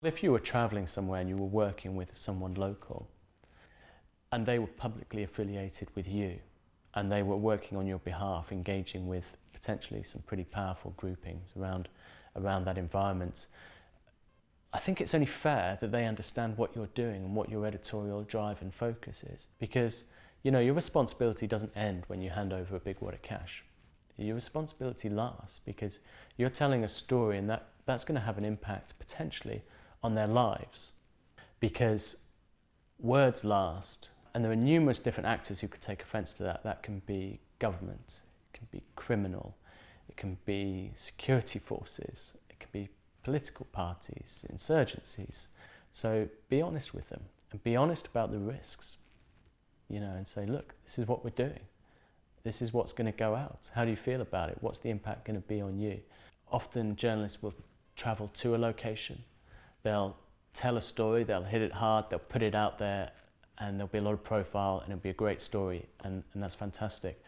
If you were travelling somewhere and you were working with someone local and they were publicly affiliated with you and they were working on your behalf, engaging with potentially some pretty powerful groupings around, around that environment, I think it's only fair that they understand what you're doing and what your editorial drive and focus is. Because, you know, your responsibility doesn't end when you hand over a big wad of cash. Your responsibility lasts because you're telling a story and that, that's going to have an impact potentially on their lives because words last and there are numerous different actors who could take offence to that. That can be government, it can be criminal, it can be security forces, it can be political parties, insurgencies. So be honest with them and be honest about the risks, you know, and say, look, this is what we're doing. This is what's going to go out. How do you feel about it? What's the impact going to be on you? Often journalists will travel to a location They'll tell a story, they'll hit it hard, they'll put it out there and there'll be a lot of profile and it'll be a great story and, and that's fantastic.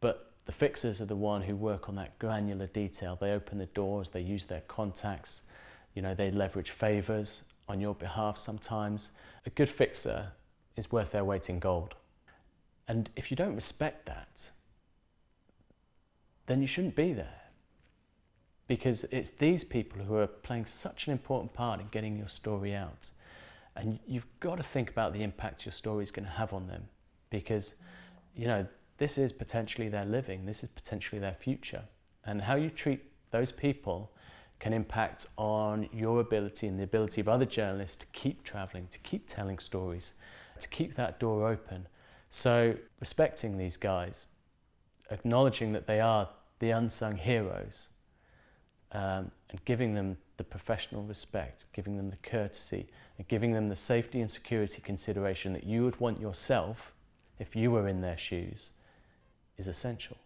But the fixers are the one who work on that granular detail. They open the doors, they use their contacts, you know, they leverage favours on your behalf sometimes. A good fixer is worth their weight in gold. And if you don't respect that, then you shouldn't be there because it's these people who are playing such an important part in getting your story out. And you've got to think about the impact your story is going to have on them because, you know, this is potentially their living, this is potentially their future. And how you treat those people can impact on your ability and the ability of other journalists to keep travelling, to keep telling stories, to keep that door open. So respecting these guys, acknowledging that they are the unsung heroes um, and giving them the professional respect, giving them the courtesy, and giving them the safety and security consideration that you would want yourself if you were in their shoes is essential.